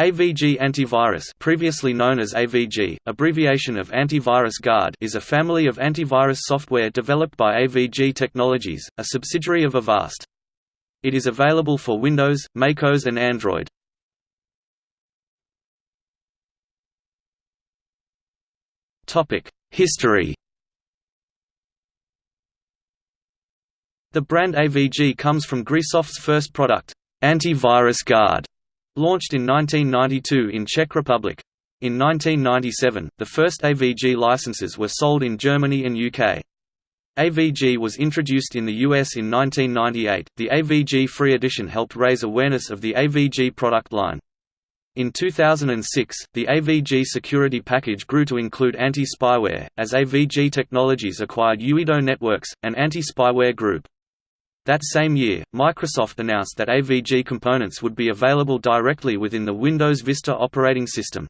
AVG Antivirus previously known as AVG, abbreviation of Antivirus Guard is a family of antivirus software developed by AVG Technologies, a subsidiary of Avast. It is available for Windows, MacOS and Android. History The brand AVG comes from Grisoft's first product, Antivirus Guard, Launched in 1992 in Czech Republic. In 1997, the first AVG licenses were sold in Germany and UK. AVG was introduced in the US in 1998. The AVG Free Edition helped raise awareness of the AVG product line. In 2006, the AVG security package grew to include anti-spyware, as AVG Technologies acquired ewido Networks, an anti-spyware group. That same year, Microsoft announced that AVG components would be available directly within the Windows Vista operating system.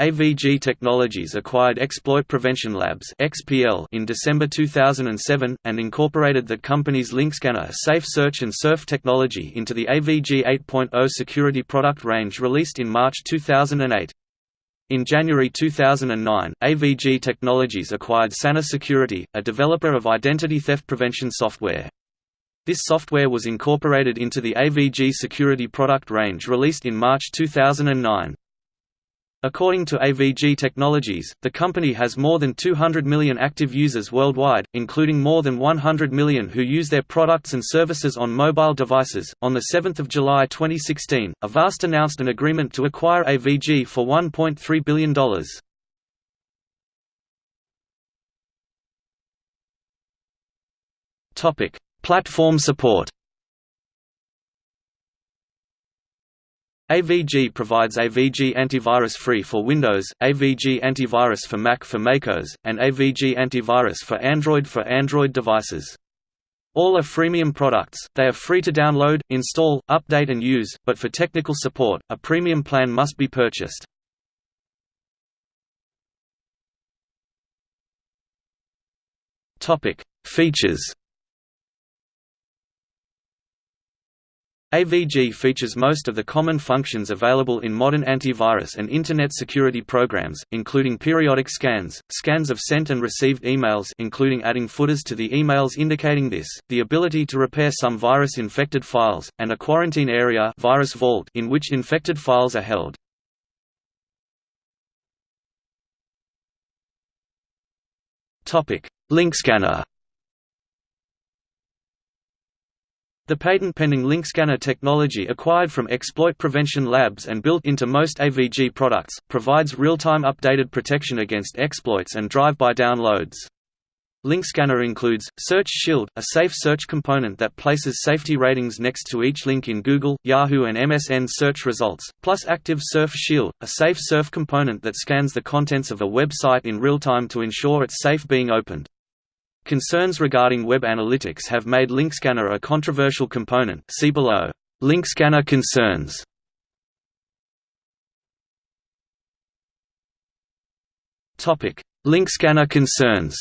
AVG Technologies acquired Exploit Prevention Labs in December 2007 and incorporated the company's LinkScanner Safe Search and Surf technology into the AVG 8.0 security product range released in March 2008. In January 2009, AVG Technologies acquired Sana Security, a developer of identity theft prevention software. This software was incorporated into the AVG security product range released in March 2009. According to AVG Technologies, the company has more than 200 million active users worldwide, including more than 100 million who use their products and services on mobile devices. On the 7th of July 2016, Avast announced an agreement to acquire AVG for $1.3 billion. Topic: Platform support AVG provides AVG Antivirus Free for Windows, AVG Antivirus for Mac for MacOS, and AVG Antivirus for Android for Android devices. All are freemium products, they are free to download, install, update and use, but for technical support, a premium plan must be purchased. Features AVG features most of the common functions available in modern antivirus and Internet security programs, including periodic scans, scans of sent and received emails including adding footers to the emails indicating this, the ability to repair some virus-infected files, and a quarantine area virus vault in which infected files are held. Link scanner The patent-pending LinkScanner technology acquired from Exploit Prevention Labs and built into most AVG products, provides real-time updated protection against exploits and drive-by downloads. LinkScanner includes, Search Shield, a safe search component that places safety ratings next to each link in Google, Yahoo and MSN search results, plus Active Surf Shield, a safe surf component that scans the contents of a website in real time to ensure it's safe being opened. Concerns regarding web analytics have made LinkScanner a controversial component see below. LinkScanner concerns LinkScanner concerns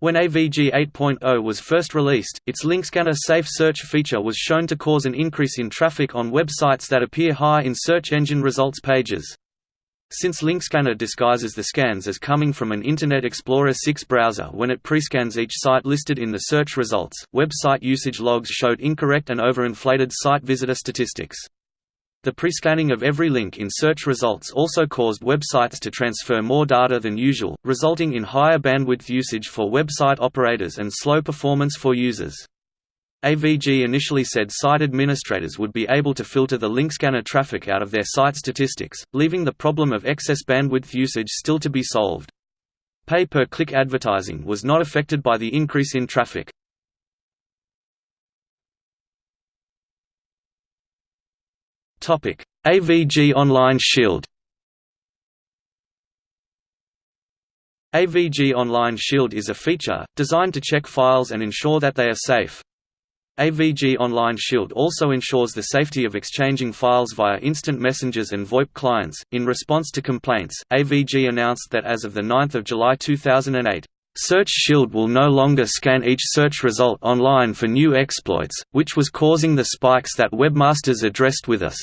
When AVG 8.0 was first released, its LinkScanner Safe Search feature was shown to cause an increase in traffic on websites that appear high in search engine results pages. Since LinkScanner disguises the scans as coming from an Internet Explorer 6 browser when it prescans each site listed in the search results, website usage logs showed incorrect and overinflated site visitor statistics. The prescanning of every link in search results also caused websites to transfer more data than usual, resulting in higher bandwidth usage for website operators and slow performance for users. AVG initially said site administrators would be able to filter the LinkScanner traffic out of their site statistics, leaving the problem of excess bandwidth usage still to be solved. Pay-per-click advertising was not affected by the increase in traffic. AVG Online Shield AVG Online Shield is a feature, designed to check files and ensure that they are safe. AVG Online Shield also ensures the safety of exchanging files via instant messengers and VoIP clients. In response to complaints, AVG announced that as of 9 July 2008, Search Shield will no longer scan each search result online for new exploits, which was causing the spikes that webmasters addressed with us.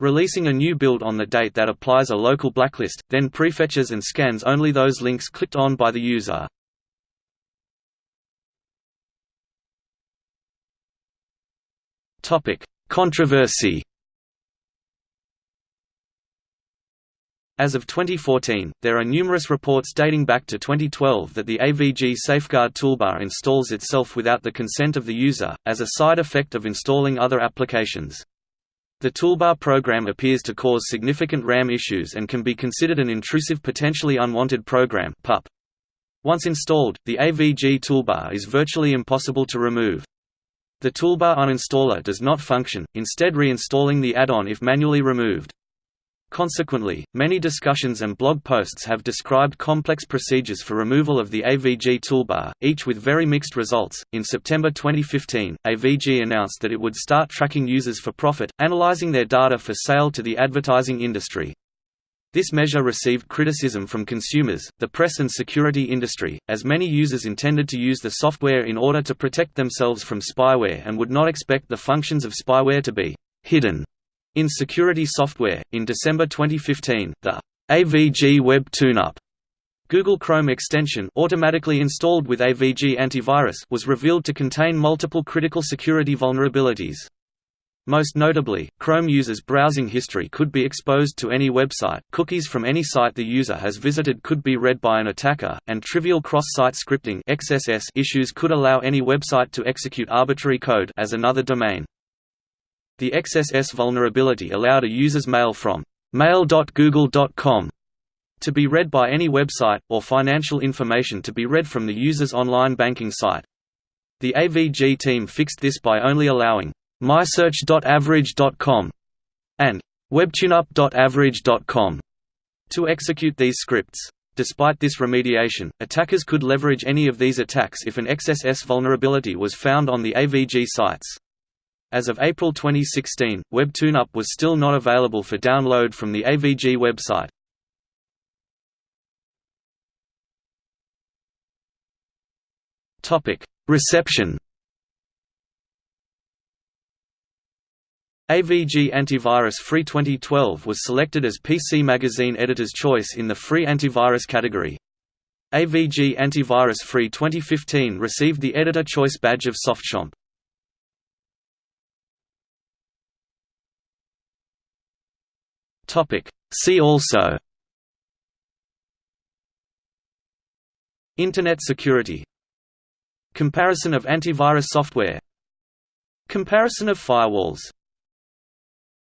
Releasing a new build on the date that applies a local blacklist, then prefetches and scans only those links clicked on by the user. Controversy As of 2014, there are numerous reports dating back to 2012 that the AVG Safeguard toolbar installs itself without the consent of the user, as a side effect of installing other applications. The toolbar program appears to cause significant RAM issues and can be considered an intrusive potentially unwanted program. Once installed, the AVG toolbar is virtually impossible to remove. The toolbar uninstaller does not function, instead reinstalling the add-on if manually removed. Consequently, many discussions and blog posts have described complex procedures for removal of the AVG toolbar, each with very mixed results. In September 2015, AVG announced that it would start tracking users for profit, analyzing their data for sale to the advertising industry. This measure received criticism from consumers, the press and security industry, as many users intended to use the software in order to protect themselves from spyware and would not expect the functions of spyware to be hidden in security software, in December 2015, the AVG Web Tune-Up Google Chrome extension automatically installed with AVG Antivirus was revealed to contain multiple critical security vulnerabilities. Most notably, Chrome users' browsing history could be exposed to any website, cookies from any site the user has visited could be read by an attacker, and trivial cross-site scripting XSS issues could allow any website to execute arbitrary code as another domain. The XSS vulnerability allowed a user's mail from mail.google.com to be read by any website, or financial information to be read from the user's online banking site. The AVG team fixed this by only allowing mysearch.average.com and webtuneup.average.com to execute these scripts. Despite this remediation, attackers could leverage any of these attacks if an XSS vulnerability was found on the AVG sites. As of April 2016, WebTuneUp was still not available for download from the AVG website. Reception AVG Antivirus Free 2012 was selected as PC Magazine Editor's Choice in the Free Antivirus category. AVG Antivirus Free 2015 received the Editor Choice badge of Softchomp. See also. Internet security. Comparison of antivirus software. Comparison of firewalls